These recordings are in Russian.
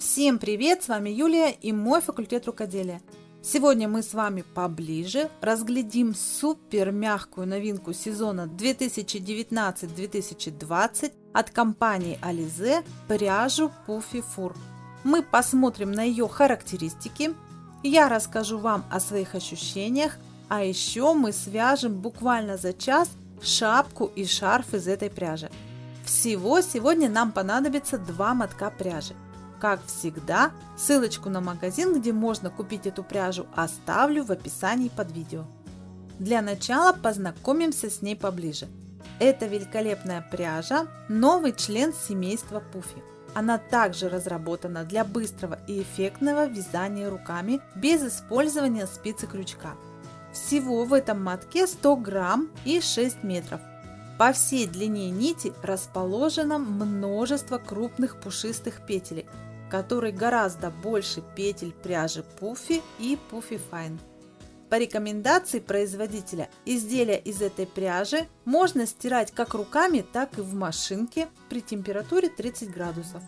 Всем привет! С вами Юлия и мой факультет рукоделия. Сегодня мы с вами поближе разглядим супер мягкую новинку сезона 2019-2020 от компании Alize пряжу Puffy Fur. Мы посмотрим на ее характеристики, я расскажу вам о своих ощущениях, а еще мы свяжем буквально за час шапку и шарф из этой пряжи. Всего сегодня нам понадобится два мотка пряжи. Как всегда, ссылочку на магазин, где можно купить эту пряжу, оставлю в описании под видео. Для начала познакомимся с ней поближе. Это великолепная пряжа, новый член семейства Пуфи. Она также разработана для быстрого и эффектного вязания руками без использования спицы крючка. Всего в этом мотке 100 грамм и 6 метров. По всей длине нити расположено множество крупных пушистых петелек, который гораздо больше петель пряжи Puffy и Puffy Fine. По рекомендации производителя, изделия из этой пряжи можно стирать как руками, так и в машинке при температуре 30 градусов.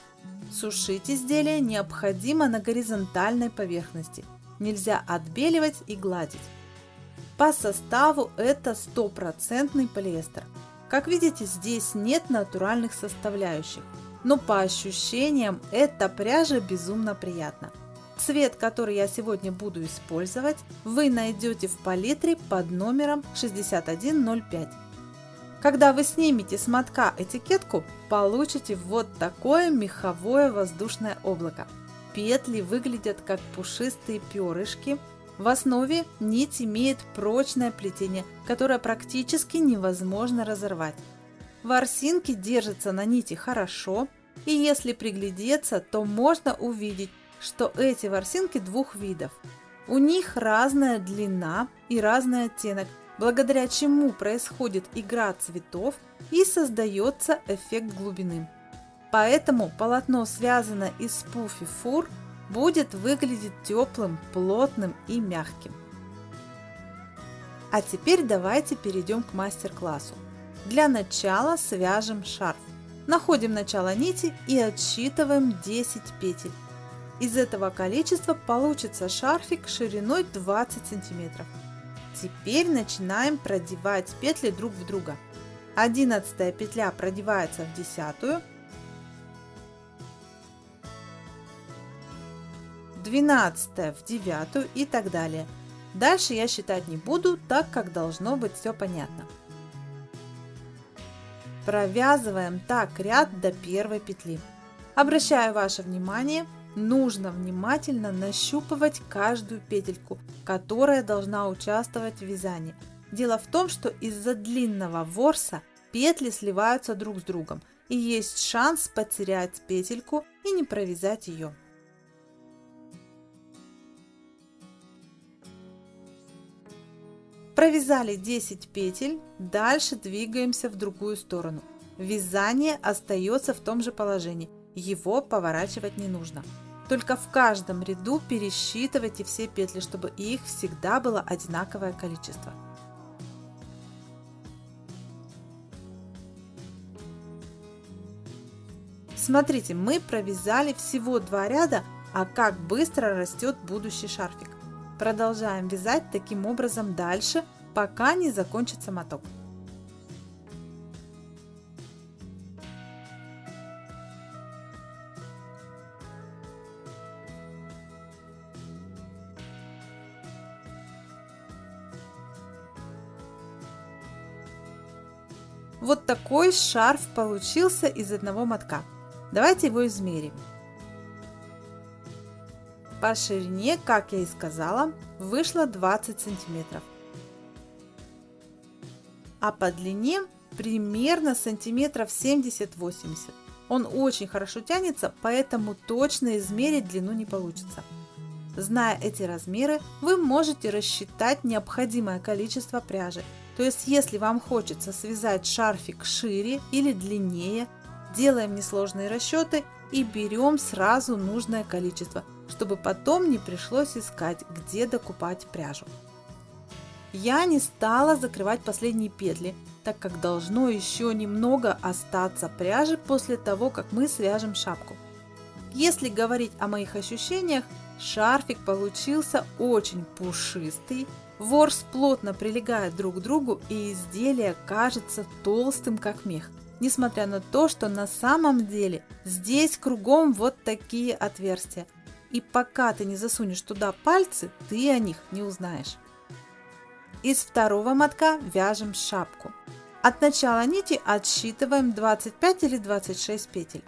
Сушить изделие необходимо на горизонтальной поверхности. Нельзя отбеливать и гладить. По составу это стопроцентный полиэстер. Как видите, здесь нет натуральных составляющих но по ощущениям эта пряжа безумно приятна. Цвет, который я сегодня буду использовать, вы найдете в палитре под номером 6105. Когда вы снимете с мотка этикетку, получите вот такое меховое воздушное облако. Петли выглядят как пушистые перышки. В основе нить имеет прочное плетение, которое практически невозможно разорвать. Ворсинки держатся на нити хорошо, и если приглядеться, то можно увидеть, что эти ворсинки двух видов. У них разная длина и разный оттенок, благодаря чему происходит игра цветов и создается эффект глубины. Поэтому полотно, связанное из пуфи фур, будет выглядеть теплым, плотным и мягким. А теперь давайте перейдем к мастер-классу. Для начала свяжем шарф. Находим начало нити и отсчитываем 10 петель. Из этого количества получится шарфик шириной 20 сантиметров. Теперь начинаем продевать петли друг в друга. 11 петля продевается в десятую, 12 в девятую и так далее. Дальше я считать не буду, так как должно быть все понятно. Провязываем так ряд до первой петли. Обращаю ваше внимание, нужно внимательно нащупывать каждую петельку, которая должна участвовать в вязании. Дело в том, что из-за длинного ворса петли сливаются друг с другом и есть шанс потерять петельку и не провязать ее. Провязали 10 петель, дальше двигаемся в другую сторону. Вязание остается в том же положении, его поворачивать не нужно. Только в каждом ряду пересчитывайте все петли, чтобы их всегда было одинаковое количество. Смотрите, мы провязали всего два ряда, а как быстро растет будущий шарфик. Продолжаем вязать таким образом дальше, пока не закончится моток. Вот такой шарф получился из одного мотка. Давайте его измерим. По ширине, как я и сказала, вышло 20 сантиметров. А по длине примерно сантиметров 70-80. Он очень хорошо тянется, поэтому точно измерить длину не получится. Зная эти размеры, вы можете рассчитать необходимое количество пряжи. То есть, если вам хочется связать шарфик шире или длиннее, делаем несложные расчеты и берем сразу нужное количество, чтобы потом не пришлось искать, где докупать пряжу. Я не стала закрывать последние петли, так как должно еще немного остаться пряжи после того, как мы свяжем шапку. Если говорить о моих ощущениях, шарфик получился очень пушистый, ворс плотно прилегает друг к другу и изделие кажется толстым как мех. Несмотря на то, что на самом деле здесь кругом вот такие отверстия. И пока ты не засунешь туда пальцы, ты о них не узнаешь. Из второго мотка вяжем шапку. От начала нити отсчитываем 25 или 26 петель.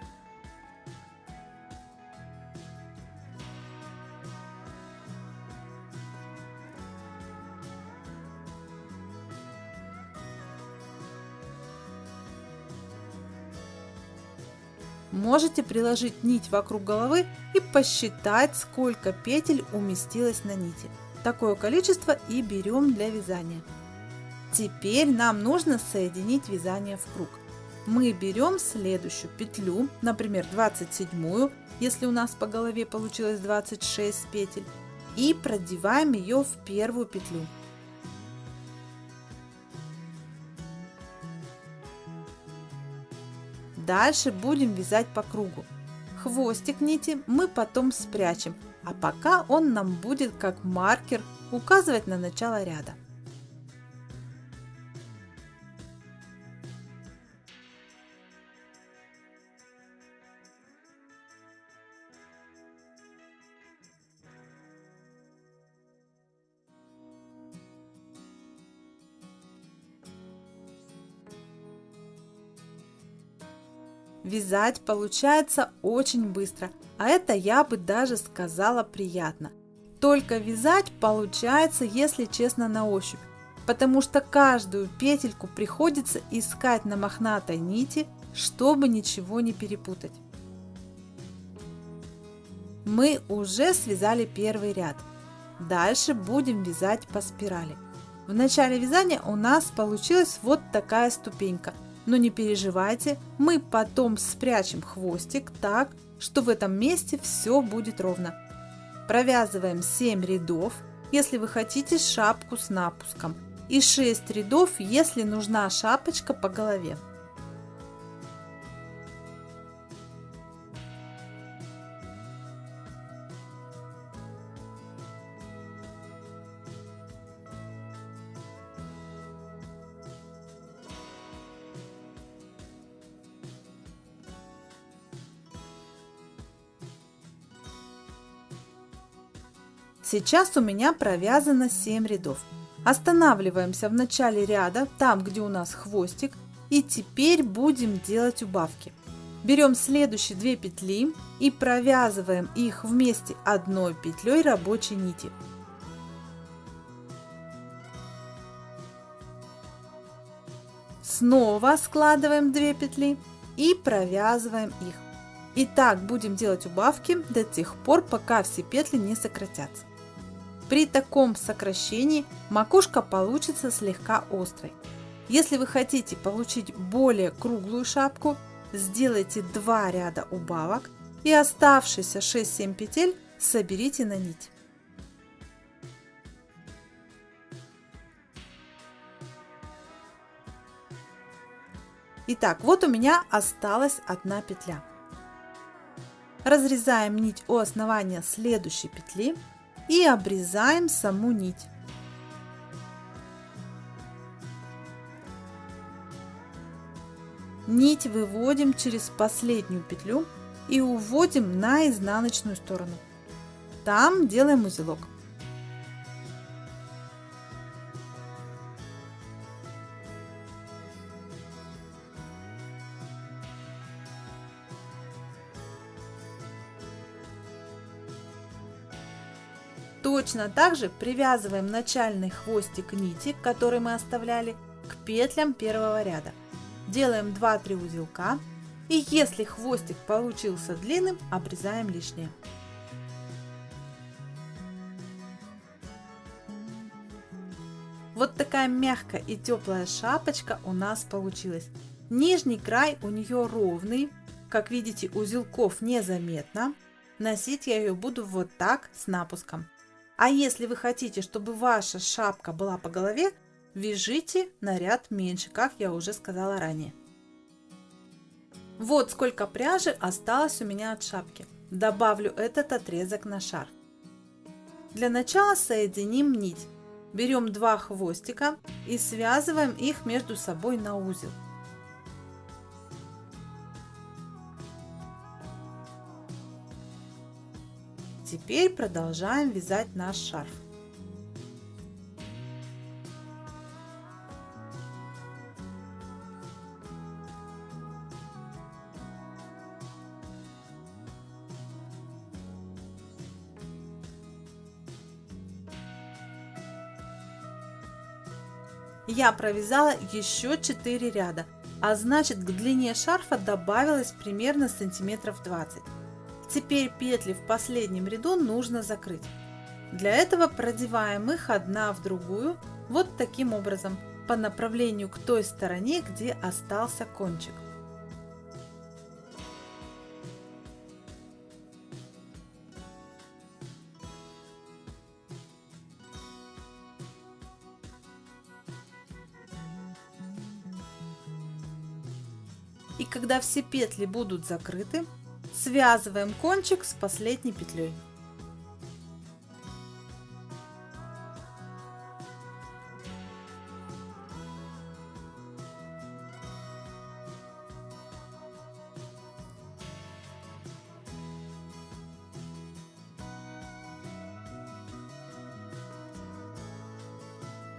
Можете приложить нить вокруг головы и посчитать, сколько петель уместилось на нити. Такое количество и берем для вязания. Теперь нам нужно соединить вязание в круг. Мы берем следующую петлю, например 27, если у нас по голове получилось 26 петель, и продеваем ее в первую петлю. Дальше будем вязать по кругу. Хвостик нити мы потом спрячем, а пока он нам будет как маркер указывать на начало ряда. Вязать получается очень быстро, а это я бы даже сказала приятно. Только вязать получается, если честно, на ощупь, потому что каждую петельку приходится искать на мохнатой нити, чтобы ничего не перепутать. Мы уже связали первый ряд. Дальше будем вязать по спирали. В начале вязания у нас получилась вот такая ступенька – но не переживайте, мы потом спрячем хвостик так, что в этом месте все будет ровно. Провязываем 7 рядов, если вы хотите шапку с напуском, и 6 рядов, если нужна шапочка по голове. Сейчас у меня провязано 7 рядов. Останавливаемся в начале ряда, там где у нас хвостик, и теперь будем делать убавки. Берем следующие 2 петли и провязываем их вместе одной петлей рабочей нити. Снова складываем 2 петли и провязываем их. И так будем делать убавки до тех пор, пока все петли не сократятся. При таком сокращении макушка получится слегка острой. Если вы хотите получить более круглую шапку, сделайте 2 ряда убавок и оставшиеся 6-7 петель соберите на нить. Итак, вот у меня осталась одна петля. Разрезаем нить у основания следующей петли и обрезаем саму нить. Нить выводим через последнюю петлю и уводим на изнаночную сторону. Там делаем узелок. Точно так же привязываем начальный хвостик нити, который мы оставляли, к петлям первого ряда. Делаем 2-3 узелка и если хвостик получился длинным, обрезаем лишнее. Вот такая мягкая и теплая шапочка у нас получилась. Нижний край у нее ровный, как видите узелков незаметно. Носить я ее буду вот так с напуском. А если вы хотите, чтобы ваша шапка была по голове, вяжите на ряд меньше, как я уже сказала ранее. Вот сколько пряжи осталось у меня от шапки. добавлю этот отрезок на шарф. Для начала соединим нить. Берем два хвостика и связываем их между собой на узел. Теперь продолжаем вязать наш шарф. Я провязала еще 4 ряда, а значит к длине шарфа добавилось примерно сантиметров 20. Теперь петли в последнем ряду нужно закрыть. Для этого продеваем их одна в другую вот таким образом по направлению к той стороне, где остался кончик. И когда все петли будут закрыты, связываем кончик с последней петлей.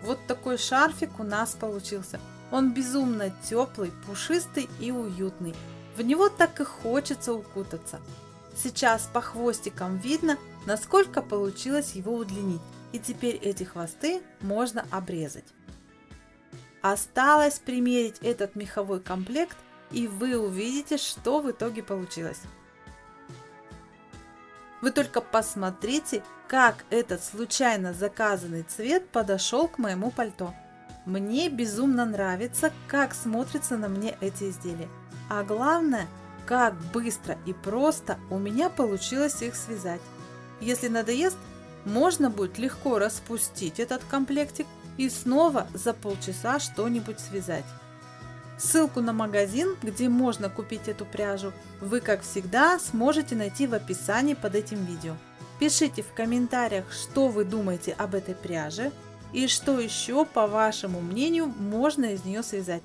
Вот такой шарфик у нас получился. Он безумно теплый, пушистый и уютный. В него так и хочется укутаться. Сейчас по хвостикам видно, насколько получилось его удлинить. И теперь эти хвосты можно обрезать. Осталось примерить этот меховой комплект и вы увидите, что в итоге получилось. Вы только посмотрите, как этот случайно заказанный цвет подошел к моему пальто. Мне безумно нравится, как смотрятся на мне эти изделия. А главное, как быстро и просто у меня получилось их связать. Если надоест, можно будет легко распустить этот комплектик и снова за полчаса что-нибудь связать. Ссылку на магазин, где можно купить эту пряжу, вы, как всегда, сможете найти в описании под этим видео. Пишите в комментариях, что вы думаете об этой пряже и что еще, по вашему мнению, можно из нее связать.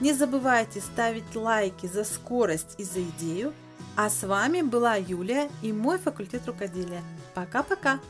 Не забывайте ставить лайки за скорость и за идею. А с вами была Юлия и мой факультет рукоделия. Пока-пока!